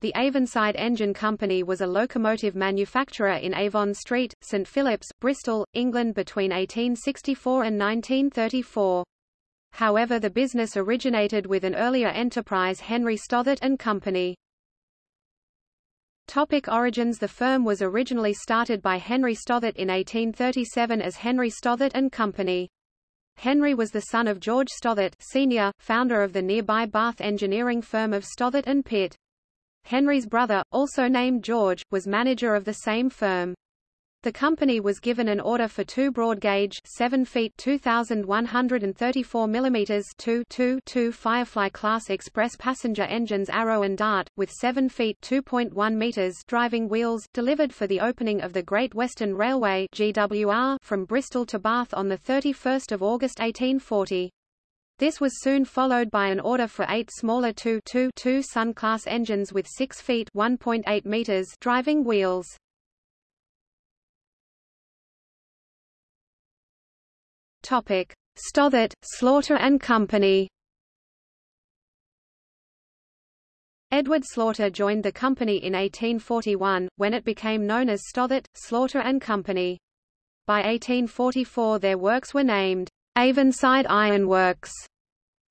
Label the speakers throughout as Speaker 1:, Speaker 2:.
Speaker 1: The Avonside Engine Company was a locomotive manufacturer in Avon Street, St Phillips, Bristol, England between 1864 and 1934. However the business originated with an earlier enterprise Henry Stothert and Company. Topic origins The firm was originally started by Henry Stothert in 1837 as Henry Stothert and Company. Henry was the son of George Stothert Sr., founder of the nearby Bath engineering firm of Stothert and Pitt. Henry's brother, also named George, was manager of the same firm. The company was given an order for two broad gauge 7 feet 2134 mm 2 2 2 Firefly class express passenger engines Arrow and Dart with 7 feet 2.1 meters driving wheels delivered for the opening of the Great Western Railway GWR from Bristol to Bath on the 31st of August 1840. This was soon followed by an order for eight smaller 2 2 2 Sun class engines with 6 feet 1.8 meters driving wheels. Stothert, Slaughter and Company. Edward Slaughter joined the company in 1841, when it became known as Stothert, Slaughter and Company. By 1844 their works were named Avonside Iron Works.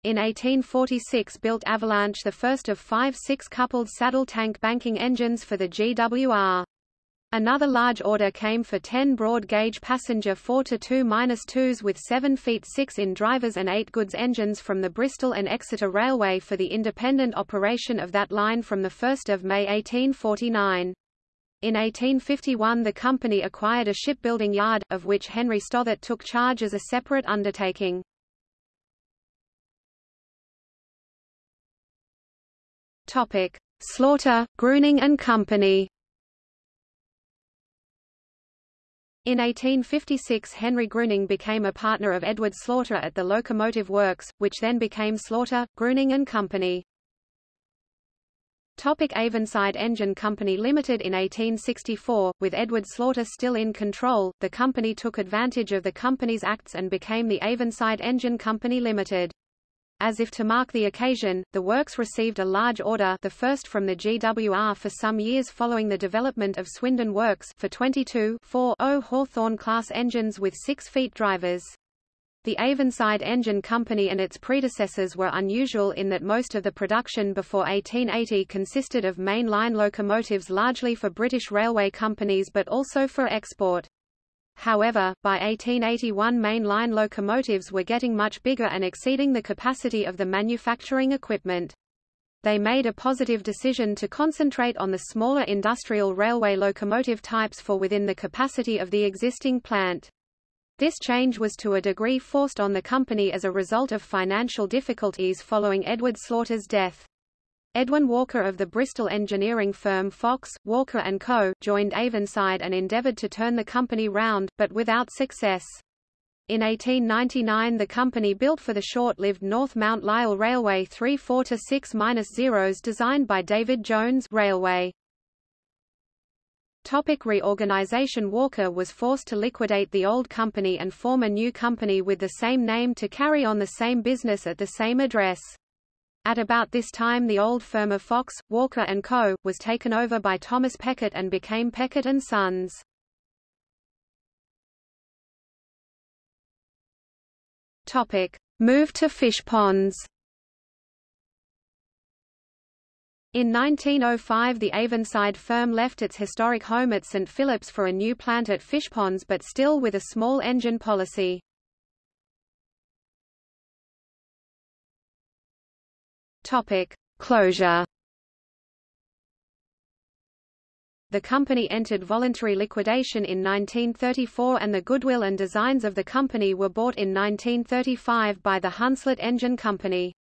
Speaker 1: In 1846 built Avalanche the first of five six-coupled saddle tank banking engines for the GWR. Another large order came for 10 broad-gauge passenger 4-2-2s with 7 feet 6 in drivers and 8 goods engines from the Bristol and Exeter Railway for the independent operation of that line from 1 May 1849. In 1851 the company acquired a shipbuilding yard, of which Henry Stothert took charge as a separate undertaking. Slaughter, Gruning and Company In 1856 Henry Gruning became a partner of Edward Slaughter at the locomotive works, which then became Slaughter, Gruning and Company. Topic Avonside Engine Company Limited In 1864, with Edward Slaughter still in control, the company took advantage of the Company's Acts and became the Avonside Engine Company Limited. As if to mark the occasion, the works received a large order the first from the GWR for some years following the development of Swindon Works for 22 4.0 Hawthorn-class engines with 6 feet drivers. The Avonside Engine Company and its predecessors were unusual in that most of the production before 1880 consisted of main-line locomotives largely for British railway companies but also for export. However, by 1881 main-line locomotives were getting much bigger and exceeding the capacity of the manufacturing equipment. They made a positive decision to concentrate on the smaller industrial railway locomotive types for within the capacity of the existing plant. This change was to a degree forced on the company as a result of financial difficulties following Edward Slaughter's death. Edwin Walker of the Bristol engineering firm Fox, Walker & Co., joined Avonside and endeavoured to turn the company round, but without success. In 1899 the company built for the short-lived North Mount Lyell Railway three 4-6-0s designed by David Jones Railway. Topic reorganization Walker was forced to liquidate the old company and form a new company with the same name to carry on the same business at the same address. At about this time the old firm of Fox, Walker & Co., was taken over by Thomas Peckett and became Peckett & Sons. Topic. Move to Fishponds In 1905 the Avonside firm left its historic home at St Phillips for a new plant at Fishponds but still with a small engine policy. Topic: Closure. The company entered voluntary liquidation in 1934 and the goodwill and designs of the company were bought in 1935 by the Hunslet Engine Company.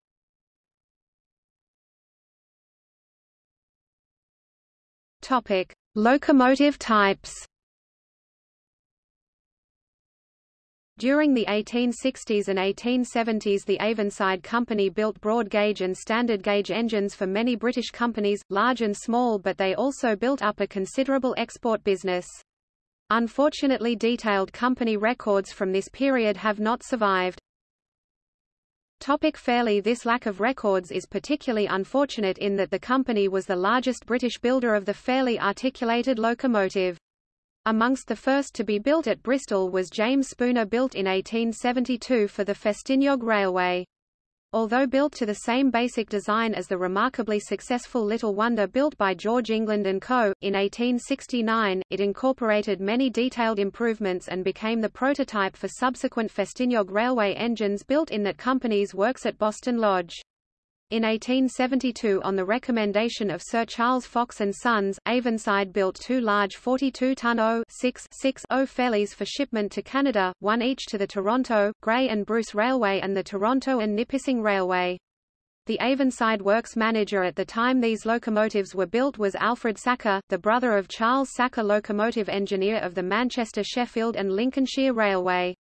Speaker 1: Topic: Locomotive types. During the 1860s and 1870s the Avonside Company built broad gauge and standard gauge engines for many British companies, large and small but they also built up a considerable export business. Unfortunately detailed company records from this period have not survived. Topic Fairlie This lack of records is particularly unfortunate in that the company was the largest British builder of the Fairlie articulated locomotive. Amongst the first to be built at Bristol was James Spooner built in 1872 for the Festiniog Railway. Although built to the same basic design as the remarkably successful Little Wonder built by George England & Co., in 1869, it incorporated many detailed improvements and became the prototype for subsequent Festiniog railway engines built in that company's works at Boston Lodge. In 1872 on the recommendation of Sir Charles Fox and Sons, Avonside built two large 42-ton O-6-6-0 Fairlies for shipment to Canada, one each to the Toronto, Grey and Bruce Railway and the Toronto and Nipissing Railway. The Avonside works manager at the time these locomotives were built was Alfred Sacré, the brother of Charles Sacré locomotive engineer of the Manchester Sheffield and Lincolnshire Railway.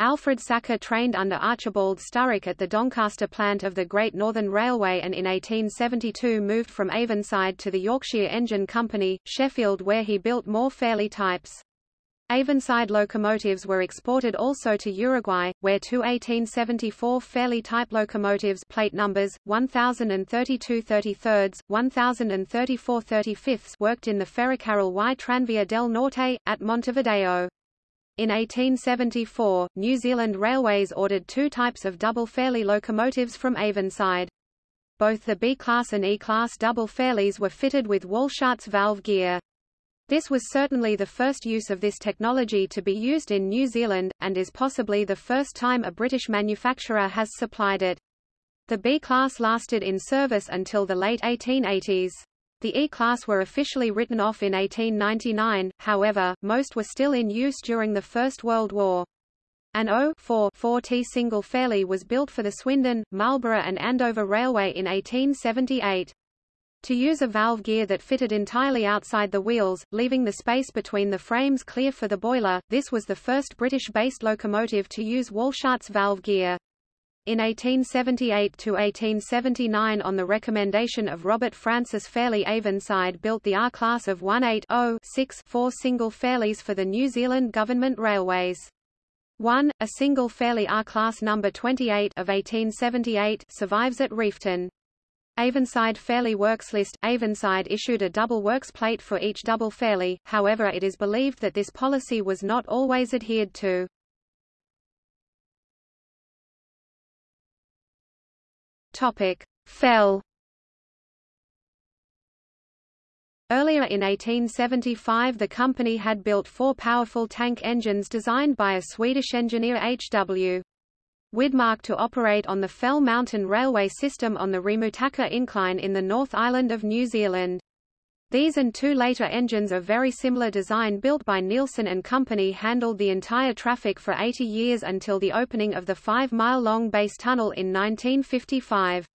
Speaker 1: Alfred Sacré trained under Archibald Sturrock at the Doncaster plant of the Great Northern Railway and in 1872 moved from Avonside to the Yorkshire Engine Company, Sheffield where he built more Fairlie types. Avonside locomotives were exported also to Uruguay, where two 1874 Fairlie type locomotives plate numbers, 1032 33 1034 35 worked in the Ferrocarril y Tranvía del Norte, at Montevideo. In 1874, New Zealand Railways ordered two types of double Fairlie locomotives from Avonside. Both the B-class and E-class double Fairlies were fitted with Walschaerts valve gear. This was certainly the first use of this technology to be used in New Zealand, and is possibly the first time a British manufacturer has supplied it. The B-class lasted in service until the late 1880s. The E-class were officially written off in 1899, however, most were still in use during the First World War. An O-4-4T single Fairlie was built for the Swindon, Marlborough and Andover Railway in 1878. To use a valve gear that fitted entirely outside the wheels, leaving the space between the frames clear for the boiler, this was the first British-based locomotive to use Walschaerts valve gear. In 1878–1879 on the recommendation of Robert Francis Fairlie Avonside built the R-class of 18-0-6-4 single Fairlies for the New Zealand Government Railways. 1, a single Fairlie R-class number 28 of 1878 survives at Reefton. Avonside Fairlie Works List Avonside issued a double works plate for each double Fairlie, however it is believed that this policy was not always adhered to. Topic: Fell. Earlier in 1875 the company had built four powerful tank engines designed by a Swedish engineer H.W. Widmark to operate on the Fell Mountain Railway system on the Remutaka Incline in the North Island of New Zealand. These and two later engines of very similar design built by Neilson and Company handled the entire traffic for 80 years until the opening of the five-mile-long base tunnel in 1955.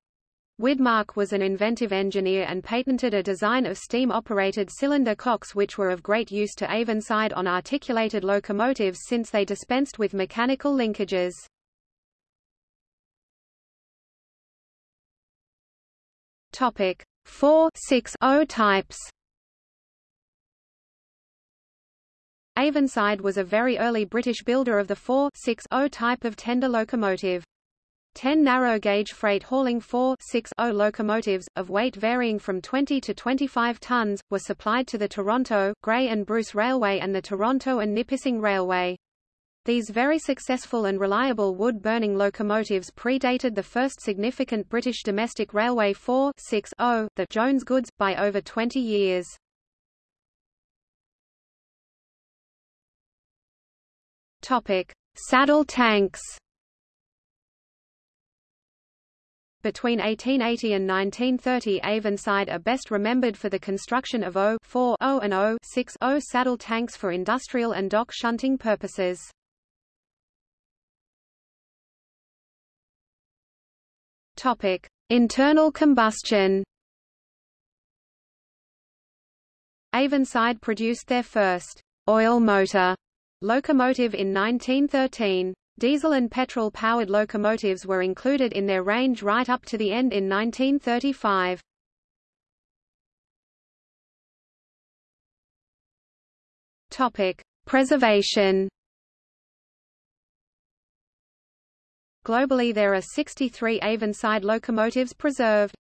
Speaker 1: Widmark was an inventive engineer and patented a design of steam-operated cylinder cocks which were of great use to Avonside on articulated locomotives since they dispensed with mechanical linkages. Topic: 4 6 0 types Avonside was a very early British builder of the 4 6 0 type of tender locomotive. Ten narrow-gauge freight hauling 4 6 0 locomotives, of weight varying from 20 to 25 tons, were supplied to the Toronto, Grey and Bruce Railway and the Toronto and Nipissing Railway. These very successful and reliable wood-burning locomotives predated the first significant British domestic railway 4-6-0, the Jones Goods, by over 20 years. Saddle tanks. Between 1880 and 1930 Avonside are best remembered for the construction of O-4-0 and O-6-0 saddle tanks for industrial and dock shunting purposes. Topic: Internal combustion. Avonside produced their first oil motor locomotive in 1913. Diesel and petrol-powered locomotives were included in their range right up to the end in 1935. Topic: Preservation. Globally there are 63 Avonside locomotives preserved.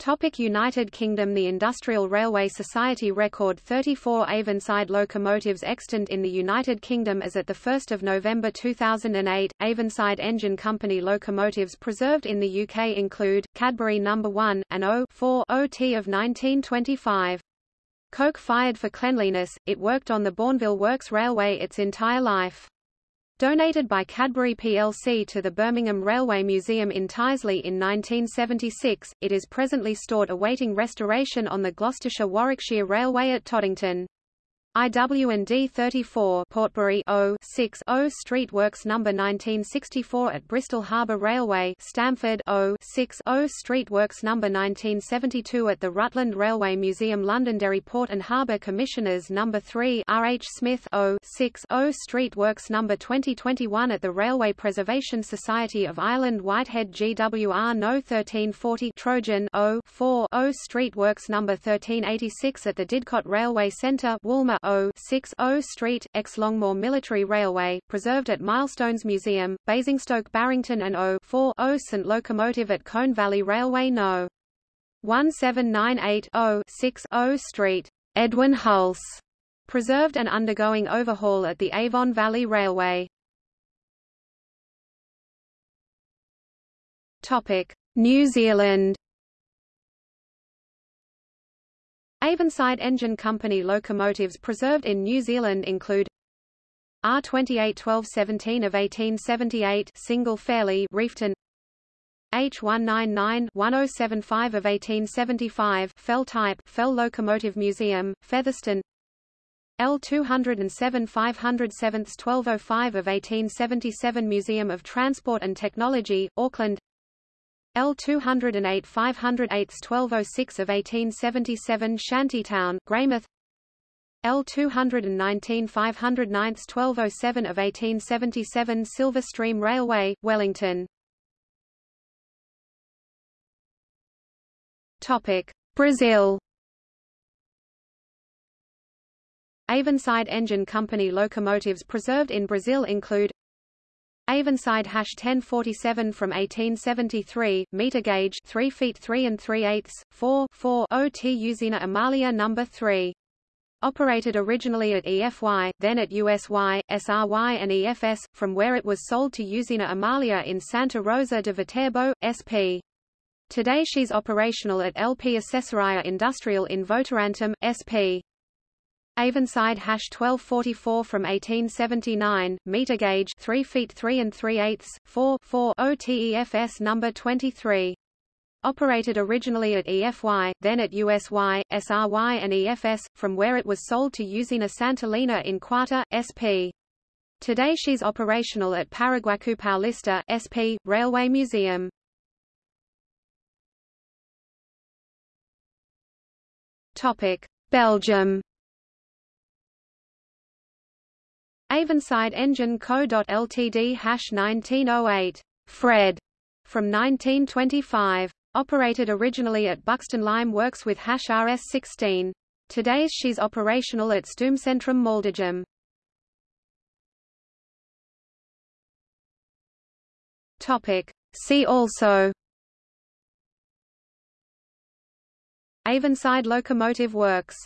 Speaker 1: Topic United Kingdom The Industrial Railway Society record 34 Avonside locomotives extant in the United Kingdom as at 1 November 2008. Avonside Engine Company locomotives preserved in the UK include, Cadbury No. 1, and O4 OT of 1925. Coke-fired for cleanliness, it worked on the Bournville Works Railway its entire life. Donated by Cadbury plc to the Birmingham Railway Museum in Tyseley in 1976, it is presently stored awaiting restoration on the Gloucestershire-Warwickshire Railway at Toddington. IW&D 34 Portbury O 6 O Street Works number 1964 at Bristol Harbour Railway Stamford O 6 O Street Works number 1972 at the Rutland Railway Museum Londonderry Port and Harbour Commissioners number 3 R H Smith O 6 O Street Works number 2021 at the Railway Preservation Society of Ireland Whitehead GWR No 1340 Trojan O 4 O Street Works number 1386 at the Didcot Railway Centre Woolmer O 6 O Street, ex-Longmoor Military Railway, preserved at Milestones Museum, Basingstoke Barrington and O 4 O St Locomotive at Colne Valley Railway No. 1798 O 6 O Street, Edwin Hulse, preserved and undergoing overhaul at the Avon Valley Railway. Topic: New Zealand Avonside Engine Company locomotives preserved in New Zealand include R28 1217 of 1878 single Fairlie Reefton H199 1075 of 1875 Fell type Fell Locomotive Museum, Featherston L207 507 1205 of 1877 Museum of Transport and Technology, Auckland L 208 508 1206 of 1877 Shantytown, Greymouth. L 219 509 1207 of 1877 Silverstream Railway, Wellington. Topic. Brazil. Avonside Engine Company locomotives preserved in Brazil include Avonside hash 1047 from 1873, meter gauge 3 feet 3 and 3 eighths, 4 4 OT Usina Amalia number 3. Operated originally at EFY, then at USY, SRY and EFS, from where it was sold to Usina Amalia in Santa Rosa de Viterbo, SP. Today she's operational at LP Accessoria Industrial in Votorantim, SP. Avonside hash 1244 from 1879, meter gauge 3 feet 3 and 3 eighths, 4 4 OTEFS number 23. Operated originally at EFY, then at USY, SRY and EFS, from where it was sold to Usina Sant'Elena in Quarta, SP. Today she's operational at Paraguaçu Paulista, SP, Railway Museum. Topic: Belgium Avonside Engine Co. Ltd hash 1908 Fred from 1925. Operated originally at Buxton Lime Works with hash RS16. Today she's operational at Stoomcentrum Maldegem. Topic. See also Avonside Locomotive Works